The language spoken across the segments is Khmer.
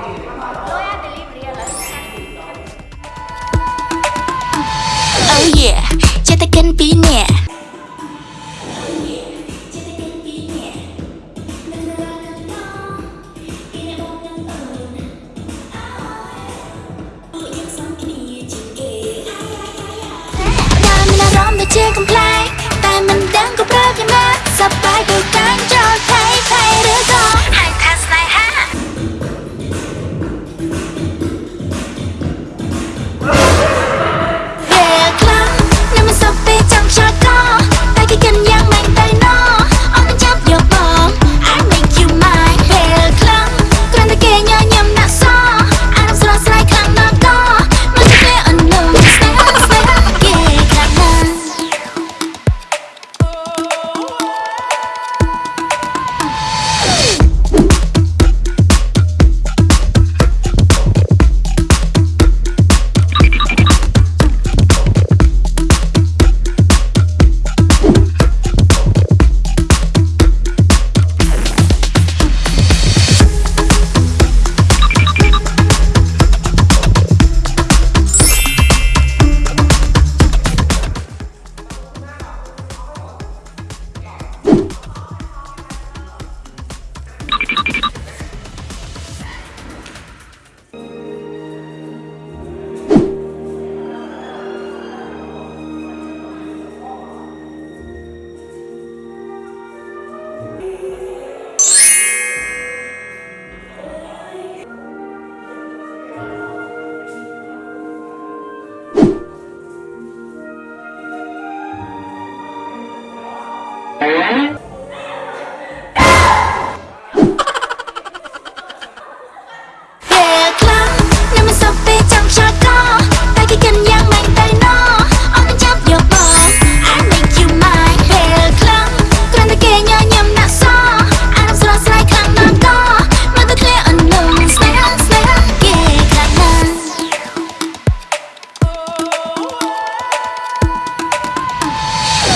Oh yeah, jatakan pinnya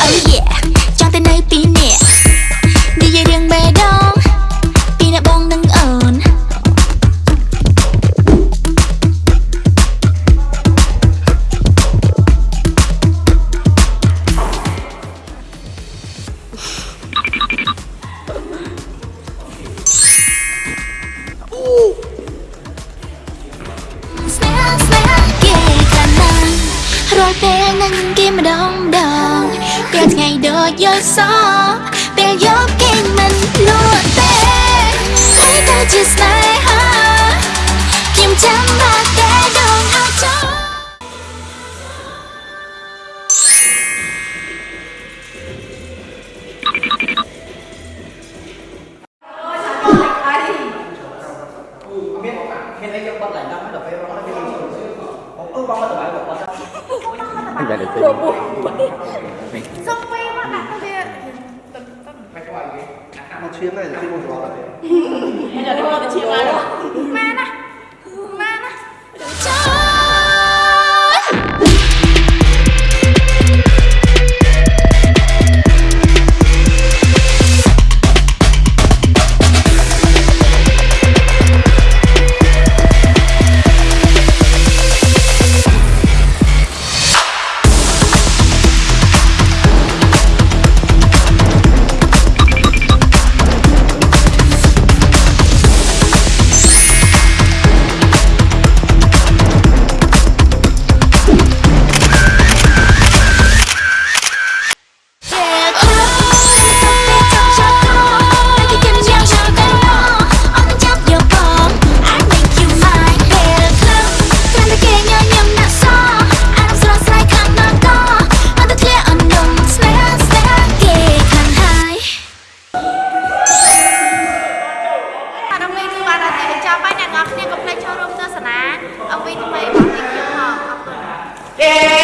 oh yeah ចង់ទៅនៅពីអ្នកនិយាយរឿងបេះដូងពីអ្នកបងនិងអូនស្នេហ៍ស្នេហ៍គេខ្លាំងណាស់រយពេលនឹងគេម្ដង vô gió Bèn dốc khen mình lùa tê Thấy ta chỉ smile ha Kim chấm ba kẻ đồng hào chó Rồi buồn quá 你卖的，听我说了呗。嘿嘿嘿，还叫你给我再去买，ចាំបាយអ្នកនរគ្នាកុំភ្លេចចូលរួមទស្សនា MV ថ្មីរបស់ខ្ញុំផងអរគុណ